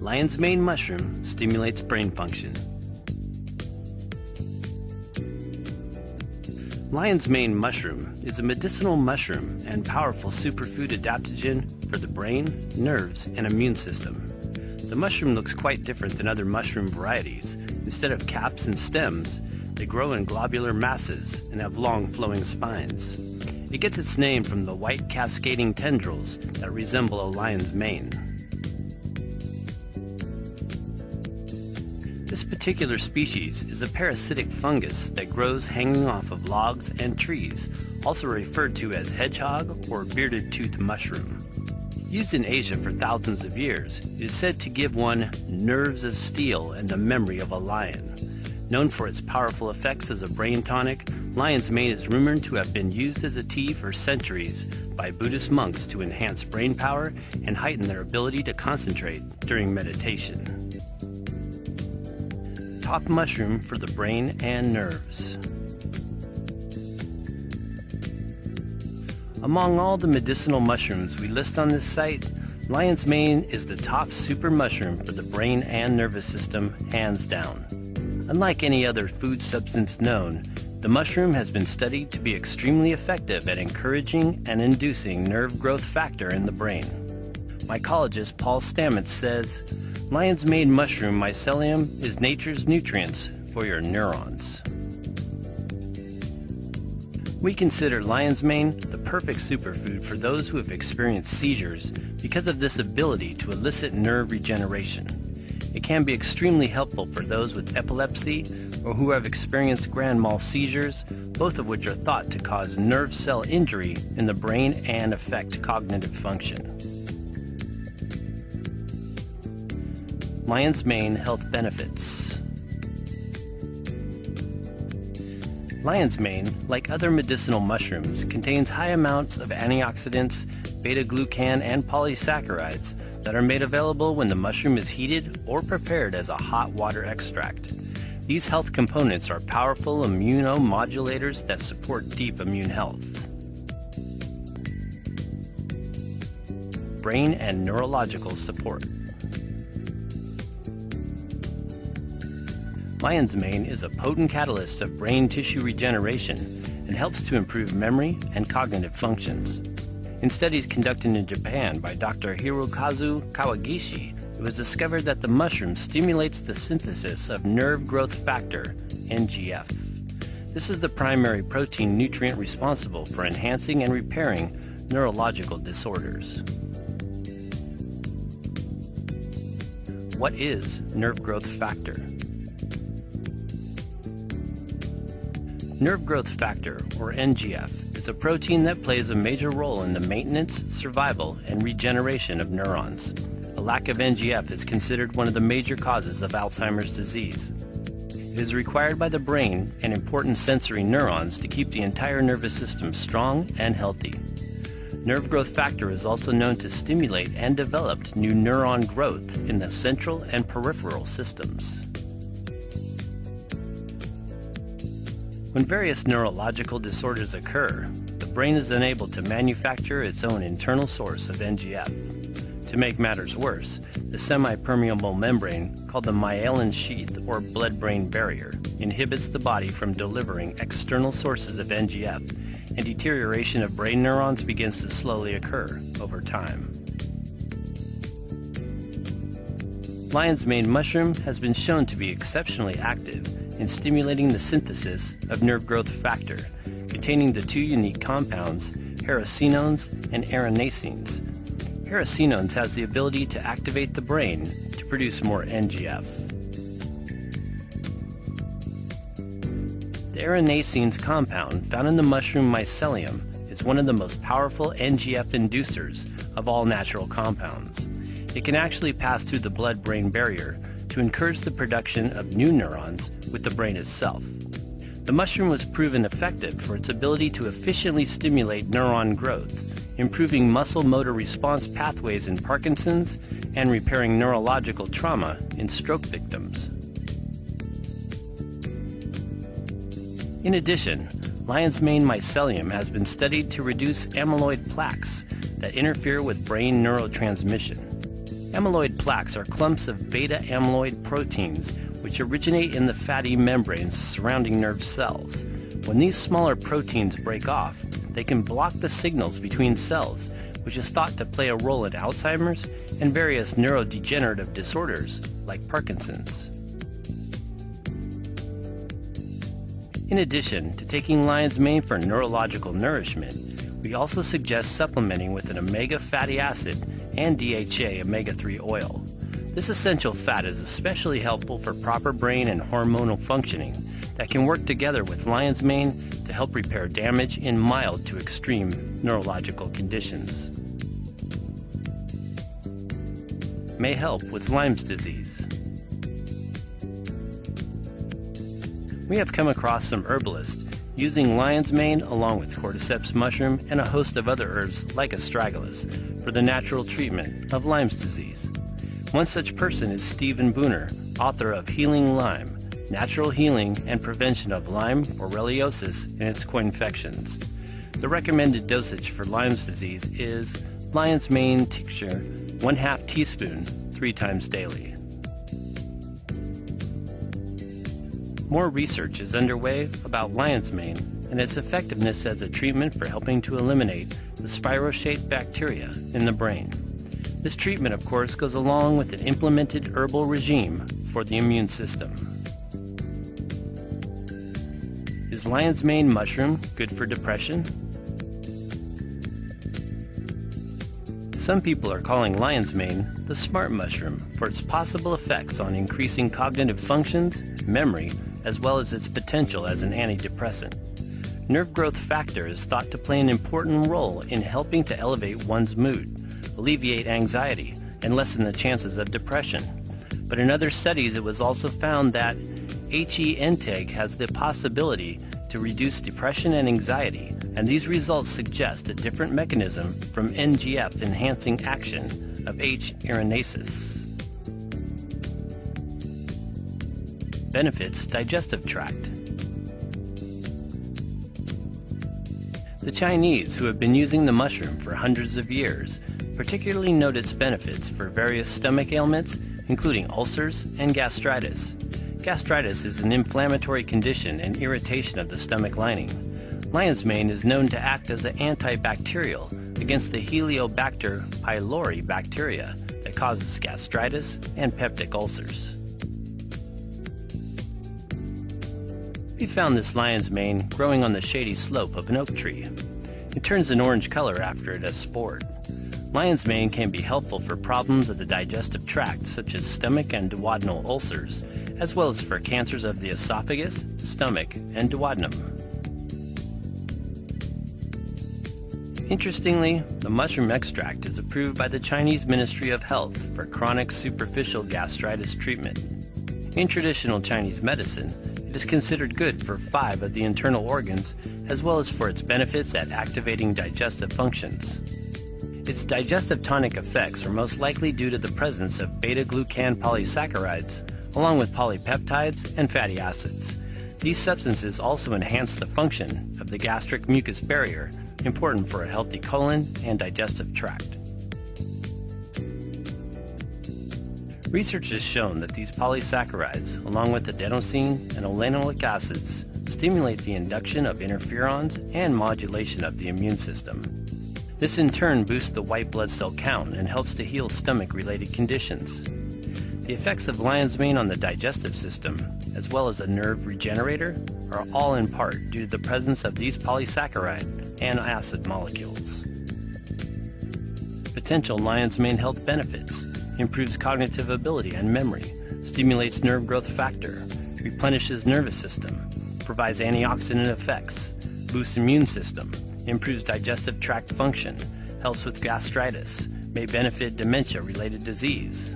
Lion's mane mushroom stimulates brain function. Lion's mane mushroom is a medicinal mushroom and powerful superfood adaptogen for the brain, nerves, and immune system. The mushroom looks quite different than other mushroom varieties. Instead of caps and stems, they grow in globular masses and have long flowing spines. It gets its name from the white cascading tendrils that resemble a lion's mane. This particular species is a parasitic fungus that grows hanging off of logs and trees, also referred to as hedgehog or bearded tooth mushroom. Used in Asia for thousands of years, it is said to give one nerves of steel and the memory of a lion. Known for its powerful effects as a brain tonic, lion's mane is rumored to have been used as a tea for centuries by Buddhist monks to enhance brain power and heighten their ability to concentrate during meditation. Top mushroom for the brain and nerves. Among all the medicinal mushrooms we list on this site, lion's mane is the top super mushroom for the brain and nervous system, hands down. Unlike any other food substance known, the mushroom has been studied to be extremely effective at encouraging and inducing nerve growth factor in the brain. Mycologist Paul Stamets says, Lion's mane mushroom mycelium is nature's nutrients for your neurons. We consider lion's mane the perfect superfood for those who have experienced seizures because of this ability to elicit nerve regeneration. It can be extremely helpful for those with epilepsy or who have experienced grand mal seizures, both of which are thought to cause nerve cell injury in the brain and affect cognitive function. Lion's Mane Health Benefits Lion's mane, like other medicinal mushrooms, contains high amounts of antioxidants, beta-glucan, and polysaccharides that are made available when the mushroom is heated or prepared as a hot water extract. These health components are powerful immunomodulators that support deep immune health. Brain and neurological support. Lion's mane is a potent catalyst of brain tissue regeneration and helps to improve memory and cognitive functions. In studies conducted in Japan by Dr. Hirokazu Kawagishi, it was discovered that the mushroom stimulates the synthesis of nerve growth factor, NGF. This is the primary protein nutrient responsible for enhancing and repairing neurological disorders. What is nerve growth factor? Nerve growth factor, or NGF, is a protein that plays a major role in the maintenance, survival, and regeneration of neurons. A lack of NGF is considered one of the major causes of Alzheimer's disease. It is required by the brain and important sensory neurons to keep the entire nervous system strong and healthy. Nerve growth factor is also known to stimulate and develop new neuron growth in the central and peripheral systems. When various neurological disorders occur, the brain is unable to manufacture its own internal source of NGF. To make matters worse, the semi-permeable membrane, called the myelin sheath or blood-brain barrier, inhibits the body from delivering external sources of NGF, and deterioration of brain neurons begins to slowly occur over time. Lion's mane mushroom has been shown to be exceptionally active in stimulating the synthesis of nerve growth factor, containing the two unique compounds, hericenones and erinacines. Hericenones has the ability to activate the brain to produce more NGF. The erinacines compound found in the mushroom mycelium is one of the most powerful NGF inducers of all natural compounds. It can actually pass through the blood-brain barrier to encourage the production of new neurons with the brain itself. The mushroom was proven effective for its ability to efficiently stimulate neuron growth, improving muscle motor response pathways in Parkinson's and repairing neurological trauma in stroke victims. In addition, lion's mane mycelium has been studied to reduce amyloid plaques that interfere with brain neurotransmission. Amyloid plaques are clumps of beta amyloid proteins which originate in the fatty membranes surrounding nerve cells. When these smaller proteins break off, they can block the signals between cells, which is thought to play a role in Alzheimer's and various neurodegenerative disorders like Parkinson's. In addition to taking lion's mane for neurological nourishment, we also suggest supplementing with an omega fatty acid and DHA omega-3 oil. This essential fat is especially helpful for proper brain and hormonal functioning that can work together with lion's mane to help repair damage in mild to extreme neurological conditions. May help with Lyme's disease. We have come across some herbalists using lion's mane along with cordyceps mushroom and a host of other herbs like astragalus for the natural treatment of Lyme's disease. One such person is Stephen Buhner, author of Healing Lyme, Natural Healing and Prevention of Lyme, Borreliosis, and its co-infections. The recommended dosage for Lyme's disease is lion's mane tincture, 1 half teaspoon, 3 times daily. More research is underway about lion's mane and its effectiveness as a treatment for helping to eliminate the spirochete bacteria in the brain. This treatment, of course, goes along with an implemented herbal regime for the immune system. Is lion's mane mushroom good for depression? Some people are calling lion's mane the smart mushroom for its possible effects on increasing cognitive functions, memory, as well as its potential as an antidepressant. Nerve growth factor is thought to play an important role in helping to elevate one's mood, alleviate anxiety, and lessen the chances of depression. But in other studies, it was also found that HE intake has the possibility to reduce depression and anxiety, and these results suggest a different mechanism from NGF enhancing action of H. erinaceus. Benefits digestive tract. The Chinese, who have been using the mushroom for hundreds of years, particularly note its benefits for various stomach ailments, including ulcers and gastritis. Gastritis is an inflammatory condition and irritation of the stomach lining. Lion's mane is known to act as an antibacterial against the Helicobacter pylori bacteria that causes gastritis and peptic ulcers. We found this lion's mane growing on the shady slope of an oak tree. It turns an orange color after it has spored. Lion's mane can be helpful for problems of the digestive tract such as stomach and duodenal ulcers, as well as for cancers of the esophagus, stomach, and duodenum. Interestingly, the mushroom extract is approved by the Chinese Ministry of Health for chronic superficial gastritis treatment. In traditional Chinese medicine, is considered good for five of the internal organs, as well as for its benefits at activating digestive functions. Its digestive tonic effects are most likely due to the presence of beta-glucan polysaccharides, along with polypeptides and fatty acids. These substances also enhance the function of the gastric mucus barrier, important for a healthy colon and digestive tract. Research has shown that these polysaccharides, along with adenosine and oleanolic acids, stimulate the induction of interferons and modulation of the immune system. This in turn boosts the white blood cell count and helps to heal stomach-related conditions. The effects of lion's mane on the digestive system, as well as a nerve regenerator, are all in part due to the presence of these polysaccharide and acid molecules. Potential lion's mane health benefits improves cognitive ability and memory, stimulates nerve growth factor, replenishes nervous system, provides antioxidant effects, boosts immune system, improves digestive tract function, helps with gastritis, may benefit dementia-related disease.